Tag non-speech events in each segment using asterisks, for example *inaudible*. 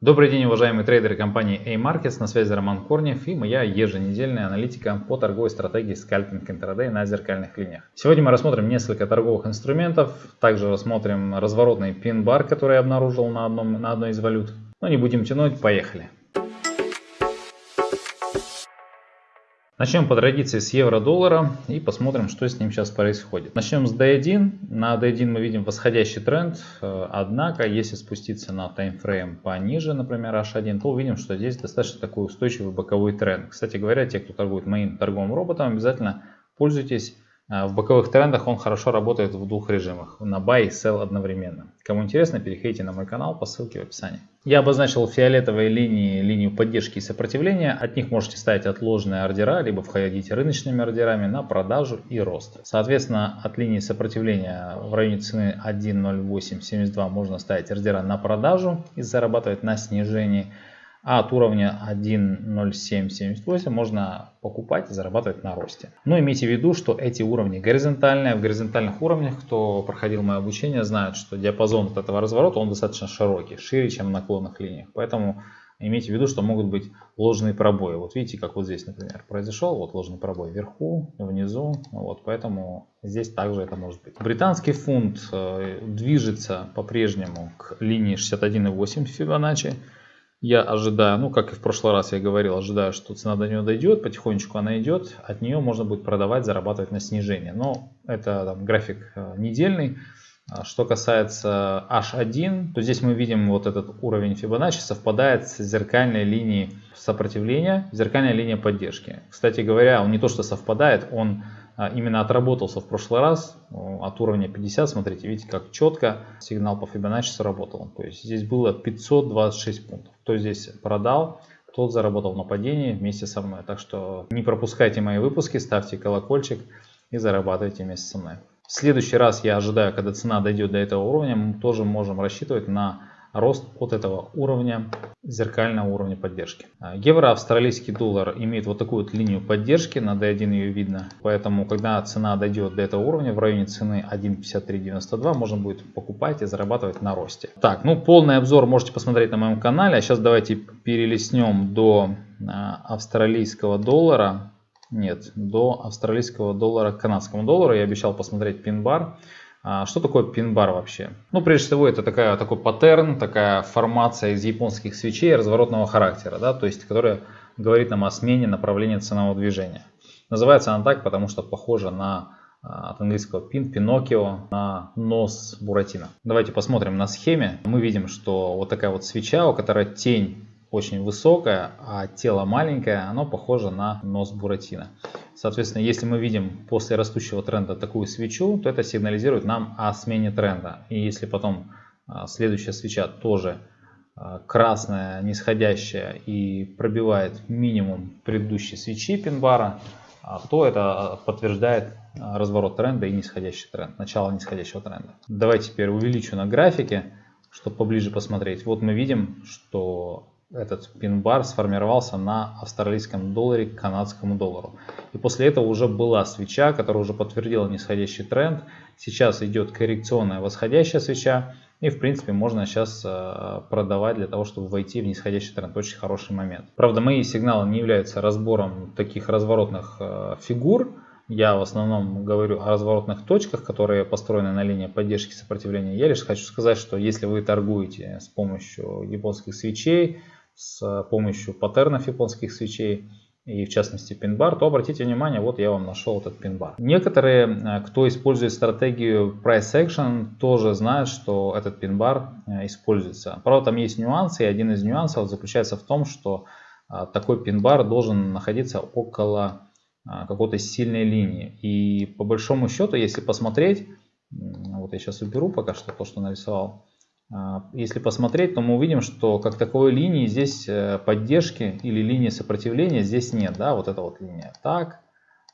Добрый день, уважаемые трейдеры компании A-Markets, на связи Роман Корнев и моя еженедельная аналитика по торговой стратегии скальпинг интрадей на зеркальных линиях. Сегодня мы рассмотрим несколько торговых инструментов, также рассмотрим разворотный пин-бар, который я обнаружил на, одном, на одной из валют. Но не будем тянуть, поехали. Начнем по традиции с евро-доллара и посмотрим, что с ним сейчас происходит. Начнем с D1. На D1 мы видим восходящий тренд, однако если спуститься на таймфрейм пониже, например H1, то увидим, что здесь достаточно такой устойчивый боковой тренд. Кстати говоря, те, кто торгует моим торговым роботом, обязательно пользуйтесь в боковых трендах он хорошо работает в двух режимах, на buy и sell одновременно. Кому интересно, переходите на мой канал по ссылке в описании. Я обозначил фиолетовые линии, линию поддержки и сопротивления. От них можете ставить отложенные ордера, либо входить рыночными ордерами на продажу и рост. Соответственно, от линии сопротивления в районе цены 1.0872 можно ставить ордера на продажу и зарабатывать на снижении а от уровня 1.0778 можно покупать и зарабатывать на росте. Но имейте в виду, что эти уровни горизонтальные. В горизонтальных уровнях, кто проходил мое обучение, знает, что диапазон от этого разворота он достаточно широкий, шире, чем в наклонных линиях. Поэтому имейте в виду, что могут быть ложные пробои. Вот видите, как вот здесь, например, произошел вот ложный пробой вверху, внизу. Вот, поэтому здесь также это может быть. Британский фунт э, движется по-прежнему к линии 61.8 Фибоначчи. Я ожидаю, ну как и в прошлый раз я говорил, ожидаю, что цена до нее дойдет, потихонечку она идет, от нее можно будет продавать, зарабатывать на снижение. Но это там, график э, недельный. А что касается H1, то здесь мы видим вот этот уровень Fibonacci совпадает с зеркальной линией сопротивления, зеркальной линией поддержки. Кстати говоря, он не то что совпадает, он именно отработался в прошлый раз от уровня 50. Смотрите, видите, как четко сигнал по Fibonacci сработал. То есть здесь было 526 пунктов. Кто здесь продал, тот заработал на падении вместе со мной. Так что не пропускайте мои выпуски, ставьте колокольчик и зарабатывайте вместе со мной. В следующий раз я ожидаю, когда цена дойдет до этого уровня, мы тоже можем рассчитывать на рост от этого уровня, зеркального уровня поддержки. А, евро, австралийский доллар имеет вот такую вот линию поддержки, на D1 ее видно. Поэтому, когда цена дойдет до этого уровня, в районе цены 1.5392, можно будет покупать и зарабатывать на росте. Так, ну полный обзор можете посмотреть на моем канале. А сейчас давайте перелистнем до а, австралийского доллара. Нет, до австралийского доллара к канадскому доллару. Я обещал посмотреть пин-бар. А что такое пин-бар вообще? Ну, прежде всего, это такая, такой паттерн, такая формация из японских свечей разворотного характера, да, то есть, которая говорит нам о смене направления ценового движения. Называется она так, потому что похожа на а, от английского пин, Пиноккио, на нос Буратино. Давайте посмотрим на схеме. Мы видим, что вот такая вот свеча, у которой тень очень высокое, а тело маленькое, оно похоже на нос Буратино. Соответственно, если мы видим после растущего тренда такую свечу, то это сигнализирует нам о смене тренда. И если потом а, следующая свеча тоже а, красная, нисходящая и пробивает минимум предыдущей свечи пин-бара, а, то это подтверждает разворот тренда и нисходящий тренд, начало нисходящего тренда. Давайте теперь увеличу на графике, чтобы поближе посмотреть. Вот мы видим, что этот пин-бар сформировался на австралийском долларе к канадскому доллару. И после этого уже была свеча, которая уже подтвердила нисходящий тренд. Сейчас идет коррекционная восходящая свеча. И в принципе можно сейчас э, продавать для того, чтобы войти в нисходящий тренд. Очень хороший момент. Правда, мои сигналы не являются разбором таких разворотных э, фигур. Я в основном говорю о разворотных точках, которые построены на линии поддержки сопротивления. Я лишь хочу сказать, что если вы торгуете с помощью японских свечей, с помощью паттернов японских свечей и в частности пин-бар, то обратите внимание, вот я вам нашел этот пин-бар. Некоторые, э, кто использует стратегию price action, тоже знают, что этот пин-бар э, используется. Правда, там есть нюансы, и один из нюансов заключается в том, что э, такой пин-бар должен находиться около какой-то сильной линии. И по большому счету, если посмотреть, вот я сейчас уберу пока что то, что нарисовал, если посмотреть, то мы увидим, что как таковой линии здесь э, поддержки или линии сопротивления здесь нет. Да? Вот эта вот линия так,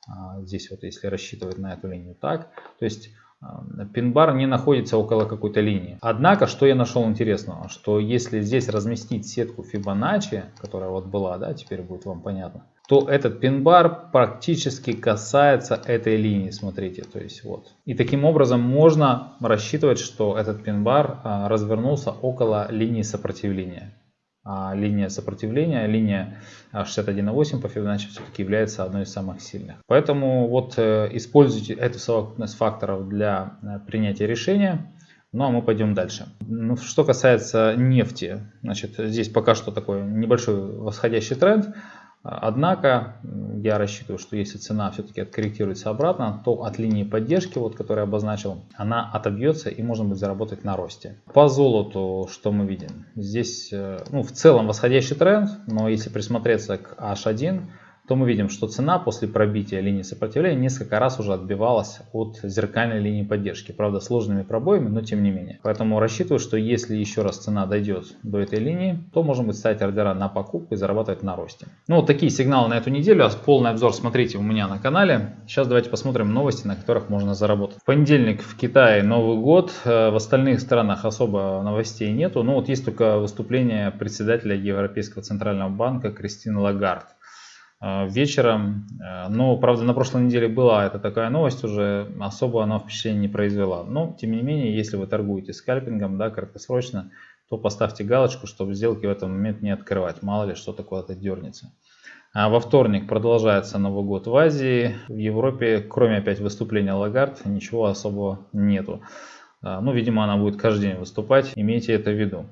а, здесь вот если рассчитывать на эту линию так. То есть а, пин-бар не находится около какой-то линии. Однако, что я нашел интересного, что если здесь разместить сетку Fibonacci, которая вот была, да, теперь будет вам понятно, то этот пин-бар практически касается этой линии, смотрите, то есть вот. И таким образом можно рассчитывать, что этот пин-бар а, развернулся около линии сопротивления. а линия сопротивления, линия 61.8 по Fibonacci все-таки является одной из самых сильных. Поэтому вот э, используйте эту совокупность факторов для э, принятия решения. Ну а мы пойдем дальше. Ну, что касается нефти, значит, здесь пока что такой небольшой восходящий тренд. Однако я рассчитываю, что если цена все-таки откорректируется обратно, то от линии поддержки, вот, которую я обозначил, она отобьется и можно будет заработать на росте. По золоту что мы видим? Здесь э, ну, в целом восходящий тренд, но если присмотреться к H1, то мы видим, что цена после пробития линии сопротивления несколько раз уже отбивалась от зеркальной линии поддержки. Правда, сложными пробоями, но тем не менее. Поэтому рассчитываю, что если еще раз цена дойдет до этой линии, то можно будет ставить ордера на покупку и зарабатывать на росте. Ну, вот такие сигналы на эту неделю. А полный обзор смотрите у меня на канале. Сейчас давайте посмотрим новости, на которых можно заработать. В понедельник в Китае Новый год. Э, в остальных странах особо новостей нету. Ну, вот есть только выступление председателя Европейского центрального банка Кристины Лагард. Э, вечером. Э, но, правда, на прошлой неделе была эта такая новость уже, особо она впечатление не произвела. Но, тем не менее, если вы торгуете скальпингом, да, краткосрочно, то поставьте галочку, чтобы сделки в этот момент не открывать. Мало ли, что такое то дернется. А во вторник продолжается Новый год в Азии. В Европе, кроме опять выступления Лагард, ничего особого нету. Э, ну, видимо, она будет каждый день выступать. Имейте это в виду.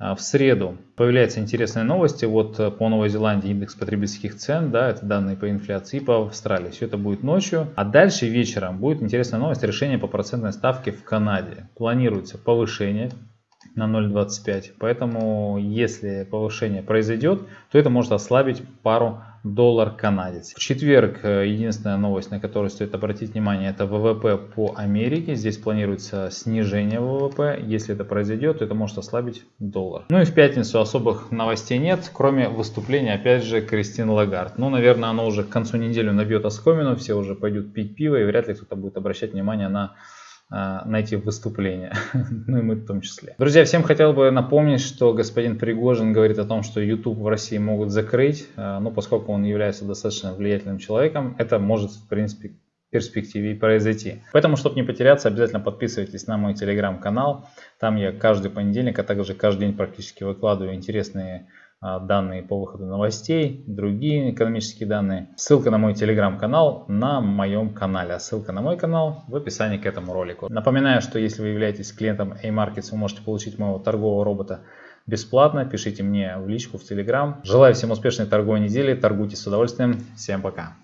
А, в среду появляются интересные новости. Вот э, по Новой Зеландии индекс потребительских цен, да, это данные по инфляции, по Австралии. Все это будет ночью. А дальше вечером будет интересная новость решения по процентной ставке в Канаде. Планируется повышение на 0.25. Поэтому если повышение произойдет, то это может ослабить пару доллар канадец. В четверг э, единственная новость, на которую стоит обратить внимание, это ВВП по Америке. Здесь планируется снижение ВВП. Если это произойдет, то это может ослабить доллар. Ну и в пятницу особых новостей нет, кроме выступления опять же Кристин Лагард. Ну, наверное, оно уже к концу недели набьет оскомину, все уже пойдут пить пиво и вряд ли кто-то будет обращать внимание на на эти выступления, *laughs* ну и мы в том числе. Друзья, всем хотел бы напомнить, что господин Пригожин говорит о том, что YouTube в России могут закрыть, а, но поскольку он является достаточно влиятельным человеком, это может в принципе перспективе произойти. Поэтому, чтобы не потеряться, обязательно подписывайтесь на мой телеграм-канал. Там я каждый понедельник, а также каждый день практически выкладываю интересные а, данные по выходу новостей, другие экономические данные. Ссылка на мой телеграм-канал на моем канале, а ссылка на мой канал в описании к этому ролику. Напоминаю, что если вы являетесь клиентом A-Markets, вы можете получить моего торгового робота бесплатно. Пишите мне в личку в телеграм. Желаю всем успешной торговой недели, торгуйте с удовольствием. Всем пока!